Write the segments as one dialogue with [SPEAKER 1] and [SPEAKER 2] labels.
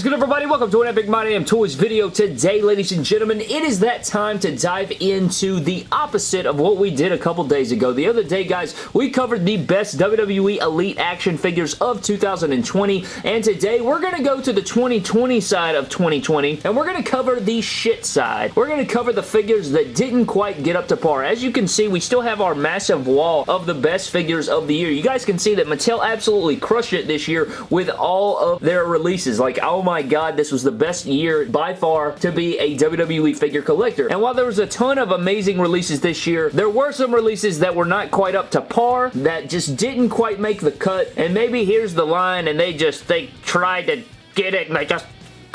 [SPEAKER 1] is good, everybody? Welcome to an Epic My Damn Toys video. Today, ladies and gentlemen, it is that time to dive into the opposite of what we did a couple days ago. The other day, guys, we covered the best WWE Elite action figures of 2020, and today we're going to go to the 2020 side of 2020, and we're going to cover the shit side. We're going to cover the figures that didn't quite get up to par. As you can see, we still have our massive wall of the best figures of the year. You guys can see that Mattel absolutely crushed it this year with all of their releases. Like, oh my god, this was the best year by far to be a WWE figure collector. And while there was a ton of amazing releases this year, there were some releases that were not quite up to par, that just didn't quite make the cut, and maybe here's the line and they just, they tried to get it and they just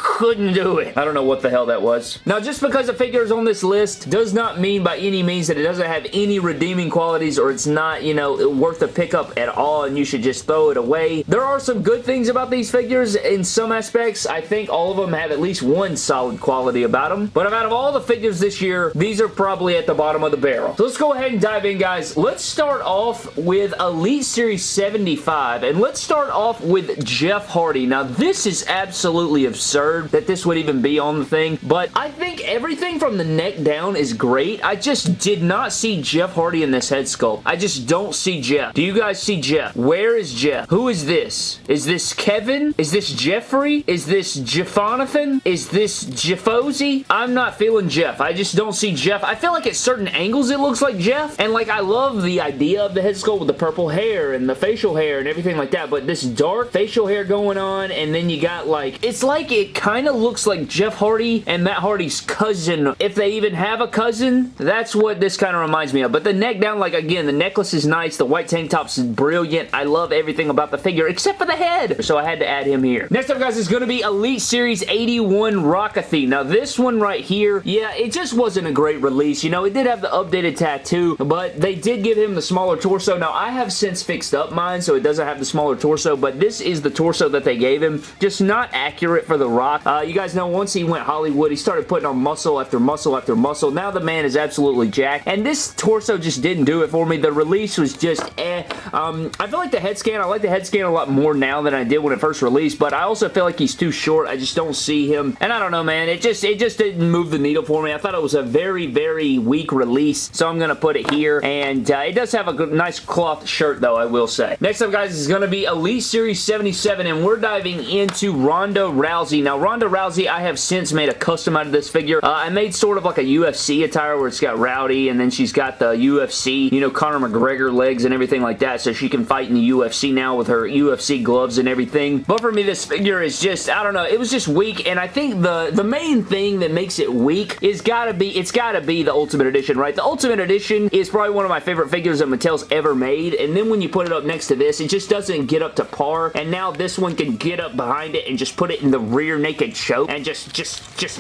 [SPEAKER 1] couldn't do it. I don't know what the hell that was. Now, just because a figure is on this list does not mean by any means that it doesn't have any redeeming qualities or it's not, you know, worth a pickup at all and you should just throw it away. There are some good things about these figures in some aspects. I think all of them have at least one solid quality about them. But out of all the figures this year, these are probably at the bottom of the barrel. So let's go ahead and dive in, guys. Let's start off with Elite Series 75 and let's start off with Jeff Hardy. Now, this is absolutely absurd that this would even be on the thing, but I think everything from the neck down is great. I just did not see Jeff Hardy in this head sculpt. I just don't see Jeff. Do you guys see Jeff? Where is Jeff? Who is this? Is this Kevin? Is this Jeffrey? Is this Jeffonathan? Is this Jeffozy? I'm not feeling Jeff. I just don't see Jeff. I feel like at certain angles it looks like Jeff, and like I love the idea of the head sculpt with the purple hair and the facial hair and everything like that, but this dark facial hair going on, and then you got like, it's like it kind of looks like Jeff Hardy and Matt Hardy's cousin. If they even have a cousin, that's what this kind of reminds me of. But the neck down, like again, the necklace is nice. The white tank top's is brilliant. I love everything about the figure except for the head. So I had to add him here. Next up, guys, is going to be Elite Series 81 Rockathy. Now, this one right here, yeah, it just wasn't a great release. You know, it did have the updated tattoo, but they did give him the smaller torso. Now, I have since fixed up mine, so it doesn't have the smaller torso, but this is the torso that they gave him. Just not accurate for the Rock Rock. Uh, you guys know once he went Hollywood, he started putting on muscle after muscle after muscle. Now the man is absolutely jacked. And this torso just didn't do it for me. The release was just eh. Um, I feel like the head scan, I like the head scan a lot more now than I did when it first released, but I also feel like he's too short. I just don't see him. And I don't know, man. It just, it just didn't move the needle for me. I thought it was a very, very weak release, so I'm going to put it here. And uh, it does have a good, nice cloth shirt, though, I will say. Next up, guys, is going to be Elite Series 77, and we're diving into Ronda Rousey. Now, Ronda Rousey, I have since made a custom out of this figure. Uh, I made sort of like a UFC attire where it's got Rowdy and then she's got the UFC, you know, Conor McGregor legs and everything like that so she can fight in the UFC now with her UFC gloves and everything. But for me, this figure is just, I don't know, it was just weak and I think the, the main thing that makes it weak is gotta be, it's gotta be the Ultimate Edition, right? The Ultimate Edition is probably one of my favorite figures that Mattel's ever made and then when you put it up next to this, it just doesn't get up to par and now this one can get up behind it and just put it in the rear naked naked choke and just, just, just,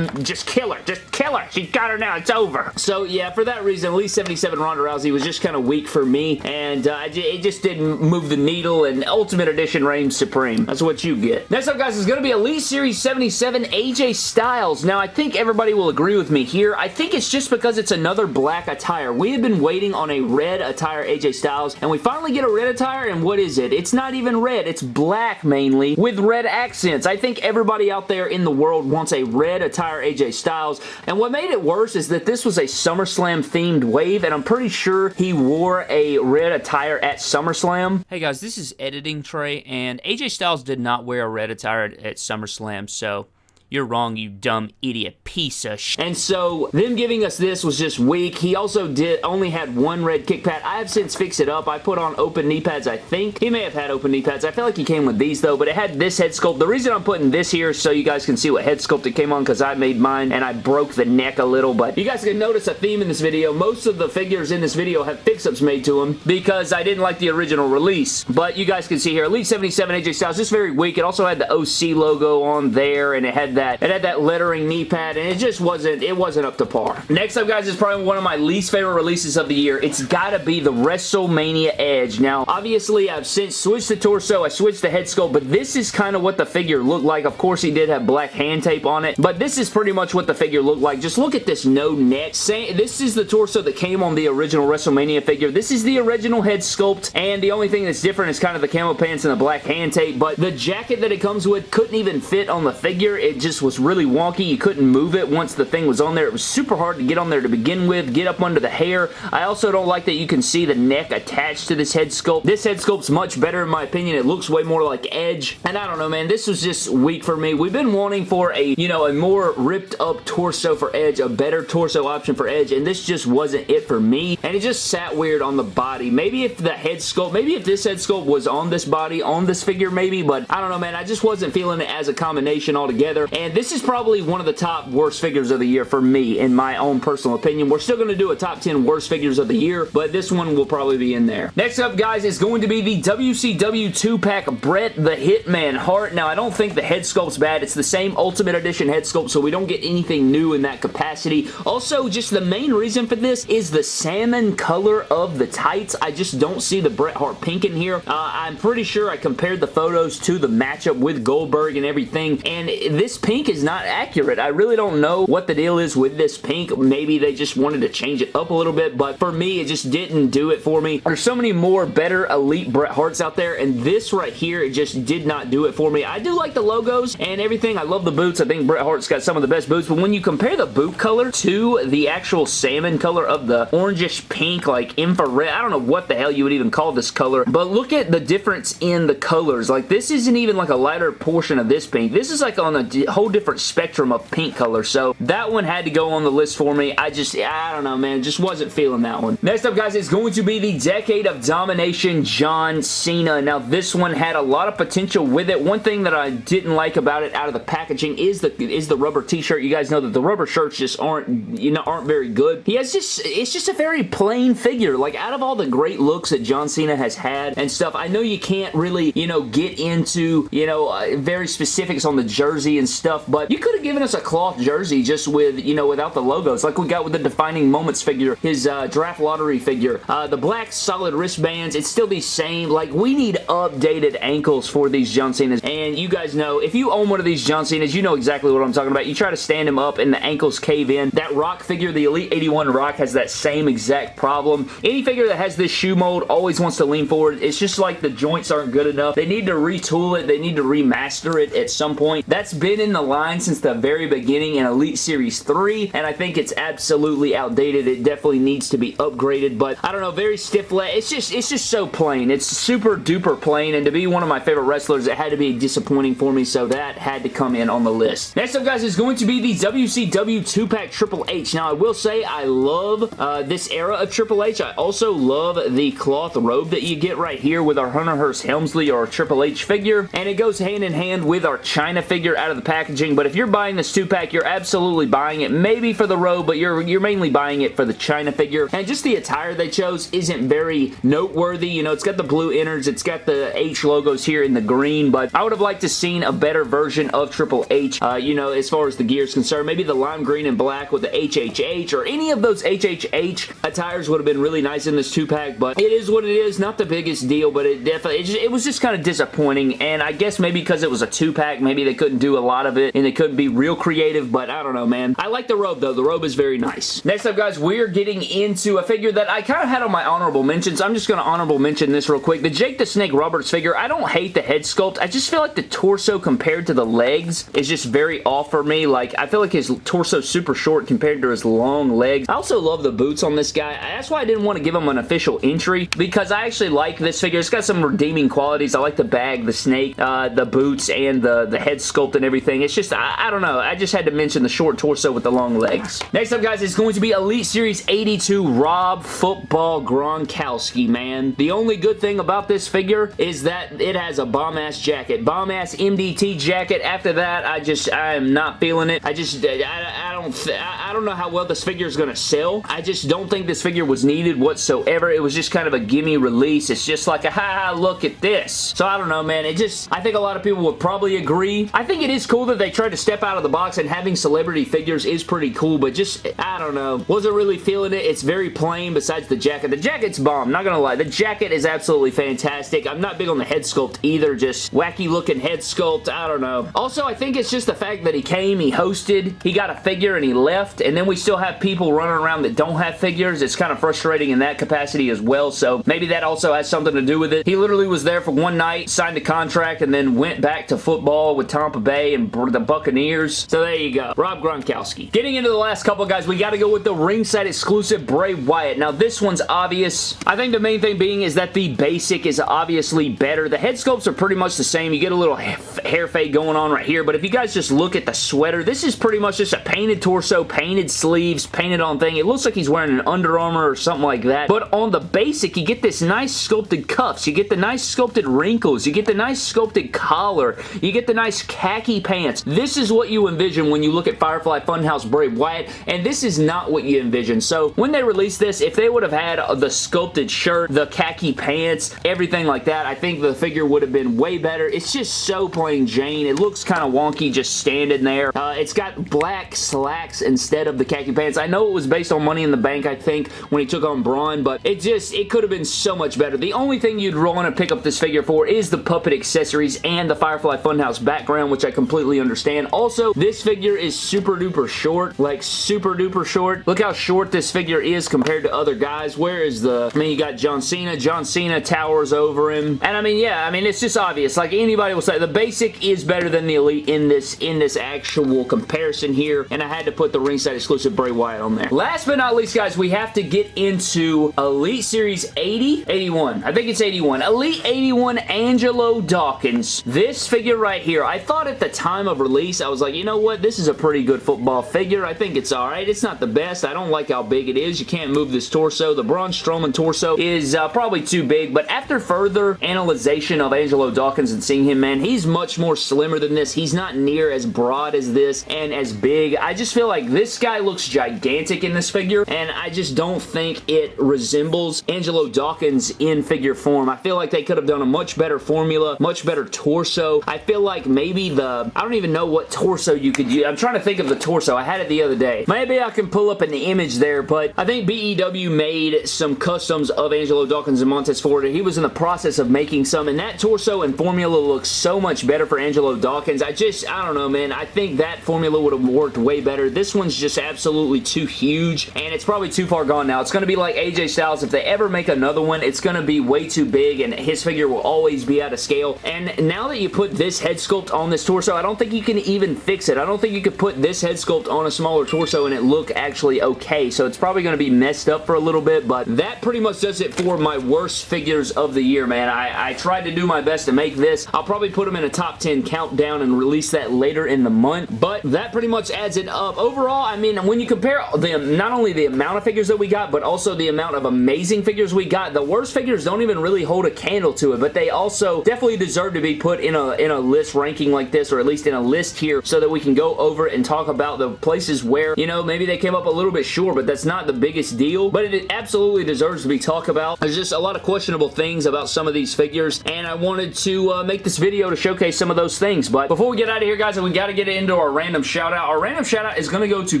[SPEAKER 1] just kill her. Just kill her. She got her now. It's over. So yeah, for that reason, Elite 77 Ronda Rousey was just kind of weak for me and uh, it just didn't move the needle and Ultimate Edition reigns supreme. That's what you get. Next up, guys, is going to be Elite Series 77 AJ Styles. Now, I think everybody will agree with me here. I think it's just because it's another black attire. We have been waiting on a red attire AJ Styles, and we finally get a red attire, and what is it? It's not even red. It's black, mainly, with red accents. I think everybody out there in the world wants a red attire AJ Styles. And what made it worse is that this was a SummerSlam themed wave and I'm pretty sure he wore a red attire at SummerSlam.
[SPEAKER 2] Hey guys, this is Editing Trey and AJ Styles did not wear a red attire at, at SummerSlam, so you're wrong, you dumb idiot piece of sh
[SPEAKER 1] And so, them giving us this was just weak. He also did only had one red kick pad. I have since fixed it up. I put on open knee pads, I think. He may have had open knee pads. I feel like he came with these, though, but it had this head sculpt. The reason I'm putting this here so you guys can see what head sculpt it came on, because I made mine, and I broke the neck a little, but you guys can notice a theme in this video. Most of the figures in this video have fix-ups made to them, because I didn't like the original release. But you guys can see here, Elite 77 AJ Styles, just very weak. It also had the OC logo on there, and it had that, it had that lettering knee pad, and it just wasn't, it wasn't up to par. Next up, guys, is probably one of my least favorite releases of the year. It's gotta be the WrestleMania Edge. Now, obviously, I've since switched the torso, I switched the head sculpt, but this is kind of what the figure looked like. Of course, he did have black hand tape on it, but this is pretty much what the figure looked like. Just look at this no neck. This is the torso that came on the original WrestleMania figure. This is the original head sculpt, and the only thing that's different is kind of the camo pants and the black hand tape, but the jacket that it comes with couldn't even fit on the figure. It just was really wonky. You couldn't move it once the thing was on there. It was super hard to get on there to begin with, get up under the hair. I also don't like that you can see the neck attached to this head sculpt. This head sculpt's much better in my opinion. It looks way more like Edge, and I don't know, man. This was just weak for me. We've been wanting for a, you know, a more ripped up torso for Edge, a better torso option for Edge, and this just wasn't it for me, and it just sat weird on the body. Maybe if the head sculpt, maybe if this head sculpt was on this body, on this figure maybe, but I don't know, man. I just wasn't feeling it as a combination altogether, and this is probably one of the top worst figures of the year for me, in my own personal opinion. We're still going to do a top 10 worst figures of the year, but this one will probably be in there. Next up, guys, is going to be the WCW 2-pack Bret the Hitman Hart. Now, I don't think the head sculpt's bad. It's the same Ultimate Edition head sculpt, so we don't get anything new in that capacity. Also, just the main reason for this is the salmon color of the tights. I just don't see the Bret Hart pink in here. Uh, I'm pretty sure I compared the photos to the matchup with Goldberg and everything, and this pink is not accurate. I really don't know what the deal is with this pink. Maybe they just wanted to change it up a little bit, but for me, it just didn't do it for me. There's so many more better elite Bret Harts out there, and this right here, it just did not do it for me. I do like the logos and everything. I love the boots. I think Bret Hart's got some of the best boots, but when you compare the boot color to the actual salmon color of the orangish pink, like infrared, I don't know what the hell you would even call this color, but look at the difference in the colors. Like, this isn't even like a lighter portion of this pink. This is like on a whole different spectrum of pink color, so that one had to go on the list for me. I just, I don't know, man. Just wasn't feeling that one. Next up, guys, is going to be the Decade of Domination John Cena. Now, this one had a lot of potential with it. One thing that I didn't like about it out of the packaging is the is the rubber t-shirt. You guys know that the rubber shirts just aren't, you know, aren't very good. He has just, it's just a very plain figure. Like, out of all the great looks that John Cena has had and stuff, I know you can't really, you know, get into, you know, uh, very specifics on the jersey and stuff, but you could have given us a cloth jersey just with, you know, without the logos, like we got with the Defining Moments figure, his uh, draft lottery figure. Uh, the black solid wristbands, it's still the same. Like, we need updated ankles for these John Cenas, and you guys know, if you own one of these John Cenas, you know exactly what I'm talking about. You try to stand him up and the ankles cave in. That Rock figure, the Elite 81 Rock, has that same exact problem. Any figure that has this shoe mold always wants to lean forward. It's just like the joints aren't good enough. They need to retool it. They need to remaster it at some point. That's been in the line since the very beginning in Elite Series 3, and I think it's absolutely outdated. It definitely needs to be upgraded, but I don't know, very stiff leg. It's just, it's just so plain. It's super duper plain, and to be one of my favorite wrestlers, it had to be disappointing for me, so that had to come in on the list. Next up, guys, is going to be the WCW 2-pack Triple H. Now, I will say I love uh, this era of Triple H. I also love the cloth robe that you get right here with our Hunter Hearst Helmsley or Triple H figure, and it goes hand in hand with our Chyna figure out of the packaging, but if you're buying this 2-pack, you're absolutely buying it, maybe for the robe, but you're, you're mainly buying it for the Chyna figure, and just the attire they chose isn't very noteworthy. You know, it's got the blue innards, it's got the H logos here in the green, but I would have liked to seen a better version of Triple H, uh, you know, as far as the gear is concerned. Maybe the lime green and black with the HHH, or any of those HHH attires would have been really nice in this 2-pack, but it is what it is. Not the biggest deal, but it definitely, it, just, it was just kind of disappointing, and I guess maybe because it was a 2-pack, maybe they couldn't do a lot of it, and they couldn't be real creative, but I don't know, man. I like the robe, though. The robe is very nice. Next up, guys, we're getting into a figure that I kind of had on my honorable mentions. I'm just going to honorable mention this real quick. The Jake the Snake Roberts figure, I don't hate the head sculpt. I just feel like the torso compared to the legs is just very off for me. Like, I feel like his torso super short compared to his long legs. I also love the boots on this guy. That's why I didn't want to give him an official entry because I actually like this figure. It's got some redeeming qualities. I like the bag, the snake, uh, the boots, and the, the head sculpt and everything. It's just, I, I don't know. I just had to mention the short torso with the long legs. Next up, guys, is going to be Elite Series 82 Rob Football Gronkowski, man. The only good thing about this figure is that it has a bomb-ass jacket. Bomb-ass MDT jacket. After that, I just, I am not feeling it. I just, I, I don't, I don't know how well this figure is going to sell. I just don't think this figure was needed whatsoever. It was just kind of a gimme release. It's just like a, ha, ha look at this. So I don't know, man. It just, I think a lot of people would probably agree. I think it is cool that they tried to step out of the box and having celebrity figures is pretty cool, but just, I don't know. Wasn't really feeling it. It's very plain besides the jacket. The jacket's bomb, not gonna lie. The jacket is absolutely fantastic. I'm not big on the head sculpt either, just wacky looking head sculpt. I don't know. Also, I think it's just the fact that he came, he hosted, he got a figure and he left, and then we still have people running around that don't have figures. It's kind of frustrating in that capacity as well, so maybe that also has something to do with it. He literally was there for one night, signed a contract, and then went back to football with Tampa Bay and the Buccaneers. So there you go. Rob Gronkowski. Getting into the last couple, guys, we got to go with the ringside exclusive Bray Wyatt. Now, this one's obvious. I think the main thing being is that the basic is obviously better. The head sculpts are pretty much the same. You get a little hair fade going on right here, but if you guys just look at the sweater, this is pretty much just a painted torso, painted sleeves, painted on thing. It looks like he's wearing an Under Armour or something like that, but on the basic, you get this nice sculpted cuffs. You get the nice sculpted wrinkles. You get the nice sculpted collar. You get the nice khaki pants. This is what you envision when you look at Firefly Funhouse Bray Wyatt, and this is not what you envision. So when they released this, if they would have had the sculpted shirt, the khaki pants, everything like that, I think the figure would have been way better. It's just so plain Jane. It looks kind of wonky just standing there. Uh, it's got black slacks instead of the khaki pants. I know it was based on Money in the Bank, I think, when he took on Braun, but it just, it could have been so much better. The only thing you'd want to pick up this figure for is the puppet accessories and the Firefly Funhouse background, which I completely understand. Also, this figure is super duper short, like super duper short. Look how short this figure is compared to other guys. Where is the, I mean, you got John Cena. John Cena towers over him. And I mean, yeah, I mean, it's just obvious. Like anybody will say, the basic is better than the Elite in this, in this actual comparison here. And I had to put the ringside exclusive Bray Wyatt on there. Last but not least, guys, we have to get into Elite Series 80? 81. I think it's 81. Elite 81 Angelo Dawkins. This figure right here, I thought at the time of release, I was like, you know what? This is a pretty good football figure. I think it's alright. It's not the best. I don't like how big it is. You can't move this torso. The Braun Strowman torso is uh, probably too big, but after further analyzation of Angelo Dawkins and seeing him, man, he's much more slimmer than this. He's not near as broad as this and as big. I just feel like this guy looks gigantic in this figure, and I just don't think it resembles Angelo Dawkins in figure form. I feel like they could have done a much better formula, much better torso. I feel like maybe the, I don't even know what torso you could use. I'm trying to think of the torso. I had it the other day. Maybe I can pull up an image there, but I think BEW made some customs of Angelo Dawkins and Montez Ford. He was in the process of making some, and that torso and formula looks so much better for Angelo Dawkins. I just, I don't know, man. I think that formula would have worked way better. This one's just absolutely too huge, and it's probably too far gone now. It's going to be like AJ Styles. If they ever make another one, it's going to be way too big, and his figure will always be out of scale. And now that you put this head sculpt on this torso, I don't think you can even fix it. I don't think you could put this head sculpt on a smaller torso and it look actually okay. So it's probably going to be messed up for a little bit, but that pretty much does it for my worst figures of the year, man. I, I tried to do my best to make this. I'll probably put them in a top 10 countdown and release that later in the month, but that pretty much adds it up. Overall, I mean, when you compare the not only the amount of figures that we got, but also the amount of amazing figures we got, the worst figures don't even really hold a candle to it, but they also definitely deserve to be put in a, in a list ranking like this, or at least in a list here, so that we can go over and talk about the places where, you know, maybe they came up a little bit short, but that's not the biggest deal, but it absolutely deserves to be talked about. There's just a lot of questionable things about some of these figures, and I wanted to uh, make this video to showcase some of those things, but before we get out of here, guys, we got to get into our random shout out. Our random shout out is going to go to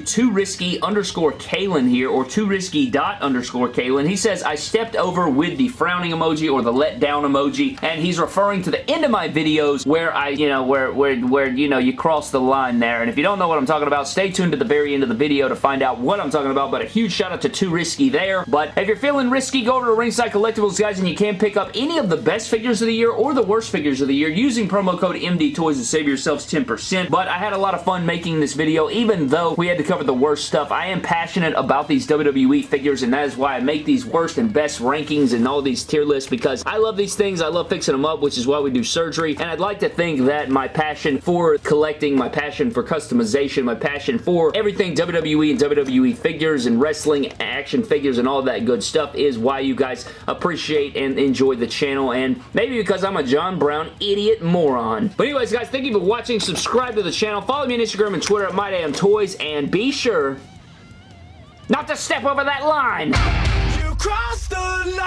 [SPEAKER 1] too risky underscore Kalen here, or too risky dot underscore Kalen. He says, I stepped over with the frowning emoji or the let down emoji, and he's referring to the end of my videos where I, you know, where, where, where, you know, you cross the line there, and if you don't know what I'm talking about, stay tuned to the very end of the video to find out what I'm talking about, but a huge shout out to Too Risky there, but if you're feeling risky, go over to Ringside Collectibles, guys, and you can pick up any of the best figures of the year or the worst figures of the year using promo code MD Toys to save yourselves 10%, but I had a lot of fun making this video, even though we had to cover the worst stuff. I am passionate about these WWE figures, and that is why I make these worst and best rankings and all these tier lists, because I love these things, I love fixing them up, which is why we do surgery, and I'd like to think that my passion for collecting, my passion for customization, my passion for everything WWE and WWE figures and wrestling action figures and all that good stuff is why you guys appreciate and enjoy the channel, and maybe because I'm a John Brown idiot moron. But anyways, guys, thank you for watching. Subscribe to the channel. Follow me on Instagram and Twitter at MyDamnToys, and be sure not to step over that line. You crossed the line.